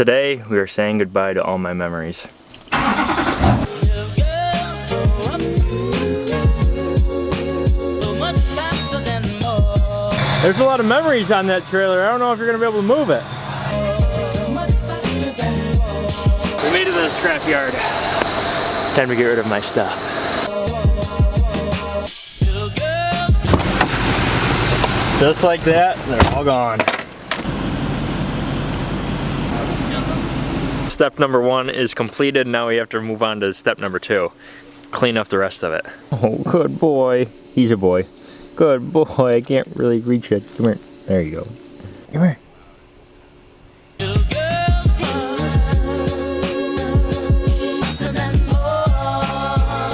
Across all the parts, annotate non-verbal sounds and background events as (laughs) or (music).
Today, we are saying goodbye to all my memories. There's a lot of memories on that trailer. I don't know if you're gonna be able to move it. We made it to the scrapyard. Time to get rid of my stuff. Just like that, they're all gone. Step number one is completed. Now we have to move on to step number two. Clean up the rest of it. Oh, good boy. He's a boy. Good boy. I can't really reach it. Come here. There you go. Come here.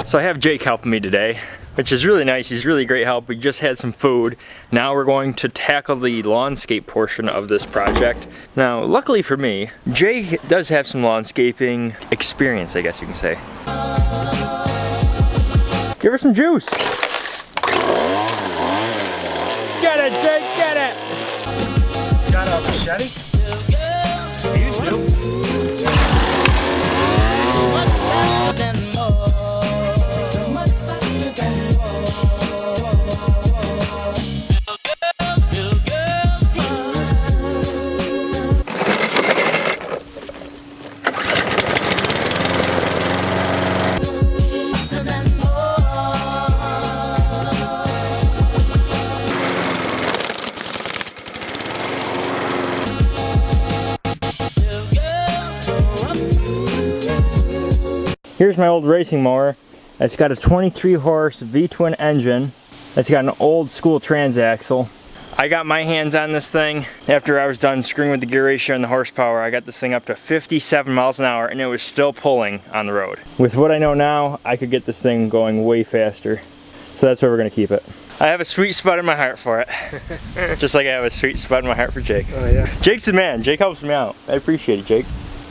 So I have Jake helping me today, which is really nice. He's really great help. We just had some food. Now we're going to tackle the lawnscape portion of this project. Now, luckily for me, Jake does have some lawnscaping experience, I guess you can say. Give her some juice. Get it, Jake, get it. Got a machete? Here's my old racing mower. It's got a 23 horse V-twin engine. It's got an old school transaxle. I got my hands on this thing after I was done screwing with the gear ratio and the horsepower. I got this thing up to 57 miles an hour and it was still pulling on the road. With what I know now, I could get this thing going way faster. So that's where we're gonna keep it. I have a sweet spot in my heart for it. (laughs) Just like I have a sweet spot in my heart for Jake. Oh yeah. Jake's the man. Jake helps me out. I appreciate it, Jake.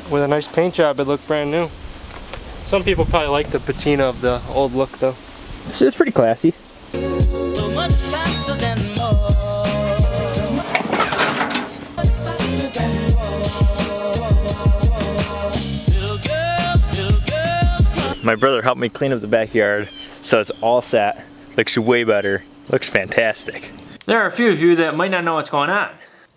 With a nice paint job, it looked brand new. Some people probably like the patina of the old look though. It's, it's pretty classy. My brother helped me clean up the backyard, so it's all set. Looks way better. Looks fantastic. There are a few of you that might not know what's going on.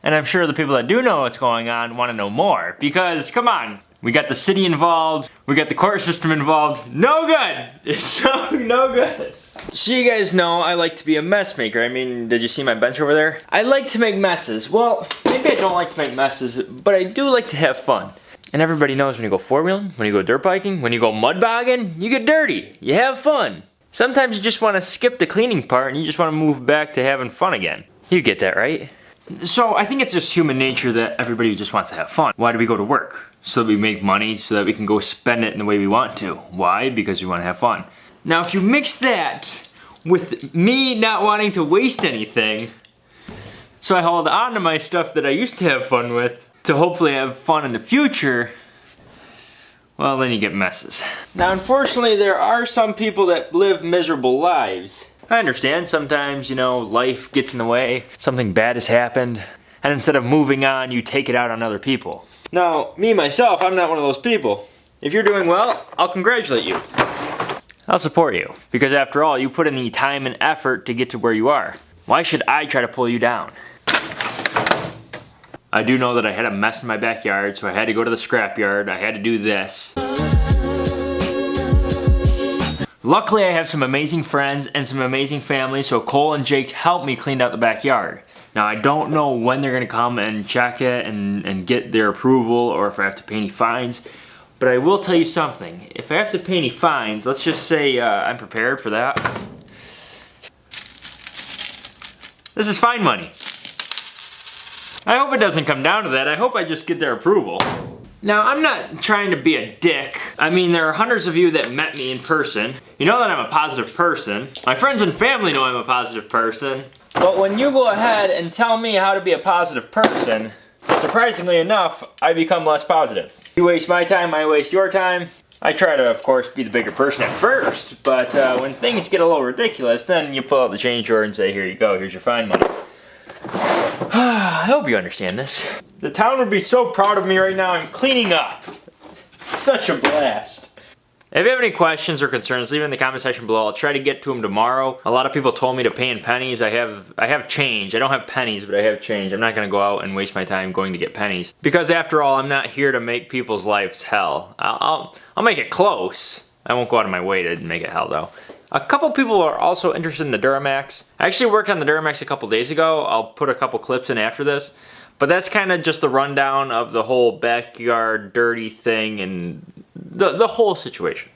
And I'm sure the people that do know what's going on want to know more. Because, come on, we got the city involved, we got the court system involved. No good! (laughs) It's no, no good. So you guys know I like to be a mess maker. I mean, did you see my bench over there? I like to make messes. Well, maybe I don't like to make messes, but I do like to have fun. And everybody knows when you go four-wheeling, when you go dirt biking, when you go mud bogging, you get dirty. You have fun. Sometimes you just want to skip the cleaning part and you just want to move back to having fun again. You get that, right? So I think it's just human nature that everybody just wants to have fun. Why do we go to work? So that we make money, so that we can go spend it in the way we want to. Why? Because we want to have fun. Now if you mix that with me not wanting to waste anything, so I hold on to my stuff that I used to have fun with to hopefully have fun in the future, well then you get messes. Now unfortunately there are some people that live miserable lives. I understand sometimes, you know, life gets in the way, something bad has happened, and instead of moving on, you take it out on other people. Now, me myself, I'm not one of those people. If you're doing well, I'll congratulate you. I'll support you, because after all, you put in the time and effort to get to where you are. Why should I try to pull you down? I do know that I had a mess in my backyard, so I had to go to the scrapyard. I had to do this. Luckily, I have some amazing friends and some amazing family, so Cole and Jake helped me clean out the backyard. Now, I don't know when they're gonna come and check it and, and get their approval or if I have to pay any fines, but I will tell you something. If I have to pay any fines, let's just say uh, I'm prepared for that. This is fine money. I hope it doesn't come down to that. I hope I just get their approval. Now, I'm not trying to be a dick. I mean, there are hundreds of you that met me in person. You know that I'm a positive person. My friends and family know I'm a positive person. But when you go ahead and tell me how to be a positive person, surprisingly enough, I become less positive. You waste my time, I waste your time. I try to, of course, be the bigger person at first, but uh, when things get a little ridiculous, then you pull out the change drawer and say, here you go, here's your fine money. I hope you understand this. The town would be so proud of me right now. I'm cleaning up. Such a blast. If you have any questions or concerns, leave it in the comment section below. I'll try to get to them tomorrow. A lot of people told me to pay in pennies. I have I have change. I don't have pennies, but I have change. I'm not gonna go out and waste my time going to get pennies. Because after all, I'm not here to make people's lives hell. I'll, I'll, I'll make it close. I won't go out of my way to make it hell though. A couple people are also interested in the Duramax. I actually worked on the Duramax a couple days ago. I'll put a couple clips in after this. But that's kind of just the rundown of the whole backyard dirty thing and the, the whole situation.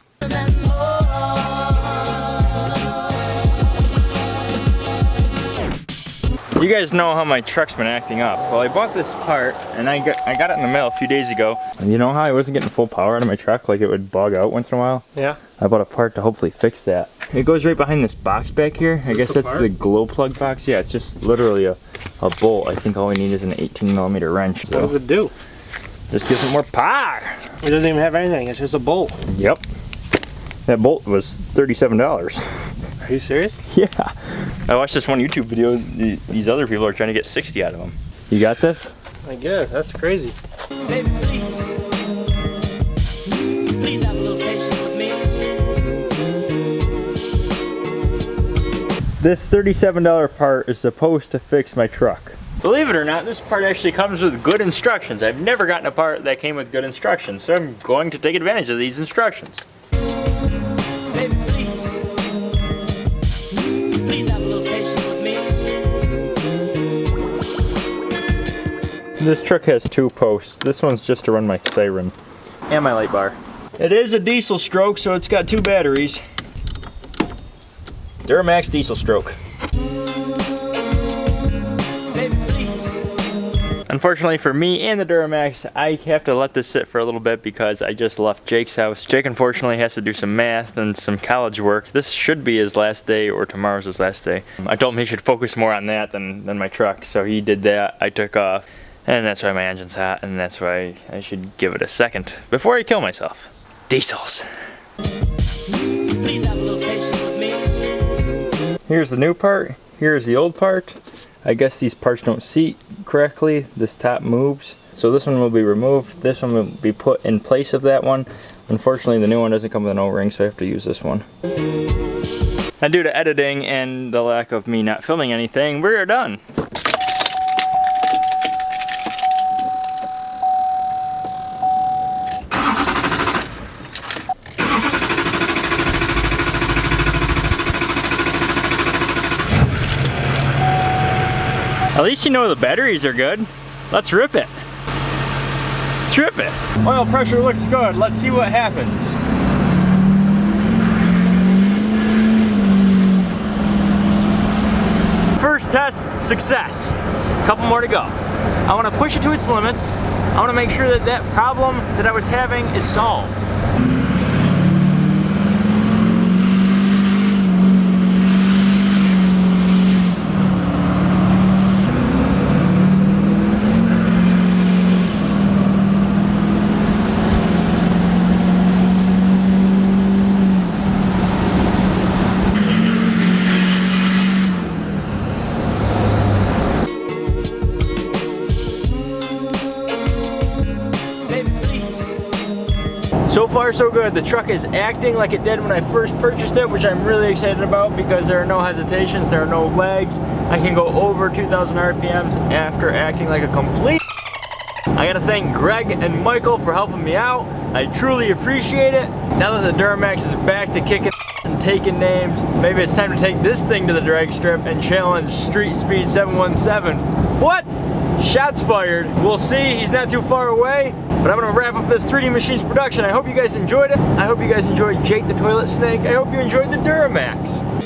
You guys know how my truck's been acting up. Well, I bought this part and I got I got it in the mail a few days ago. And you know how I wasn't getting full power out of my truck, like it would bog out once in a while? Yeah. I bought a part to hopefully fix that. It goes right behind this box back here. I guess the that's part? the glow plug box. Yeah, it's just literally a, a bolt. I think all we need is an 18 millimeter wrench. What does it do? just gives it more power. It doesn't even have anything. It's just a bolt. Yep. That bolt was $37. Are you serious? (laughs) Yeah. I watched this one YouTube video. These other people are trying to get 60 out of them. You got this? I guess. That's crazy. Baby, please. Please have a little patience with me. This $37 part is supposed to fix my truck. Believe it or not, this part actually comes with good instructions. I've never gotten a part that came with good instructions, so I'm going to take advantage of these instructions. This truck has two posts. This one's just to run my siren and my light bar. It is a diesel stroke, so it's got two batteries. Duramax diesel stroke. Unfortunately for me and the Duramax, I have to let this sit for a little bit because I just left Jake's house. Jake unfortunately has to do some math and some college work. This should be his last day or tomorrow's his last day. I told him he should focus more on that than, than my truck, so he did that. I took off. And that's why my engine's hot, and that's why I should give it a second before I kill myself. Diesels. Here's the new part, here's the old part. I guess these parts don't seat correctly. This top moves. So this one will be removed. This one will be put in place of that one. Unfortunately, the new one doesn't come with an O-ring, so I have to use this one. And due to editing and the lack of me not filming anything, we're done. At least you know the batteries are good. Let's rip it. Let's rip it. Oil pressure looks good. Let's see what happens. First test, success. A Couple more to go. I want to push it to its limits. I want to make sure that that problem that I was having is solved. So far so good. The truck is acting like it did when I first purchased it, which I'm really excited about because there are no hesitations, there are no legs. I can go over 2,000 RPMs after acting like a complete (laughs) I gotta thank Greg and Michael for helping me out. I truly appreciate it. Now that the Duramax is back to kicking (laughs) and taking names, maybe it's time to take this thing to the drag strip and challenge Street Speed 717. What? Shots fired. We'll see, he's not too far away. But I'm gonna wrap up this 3D Machines production. I hope you guys enjoyed it. I hope you guys enjoyed Jake the Toilet Snake. I hope you enjoyed the Duramax.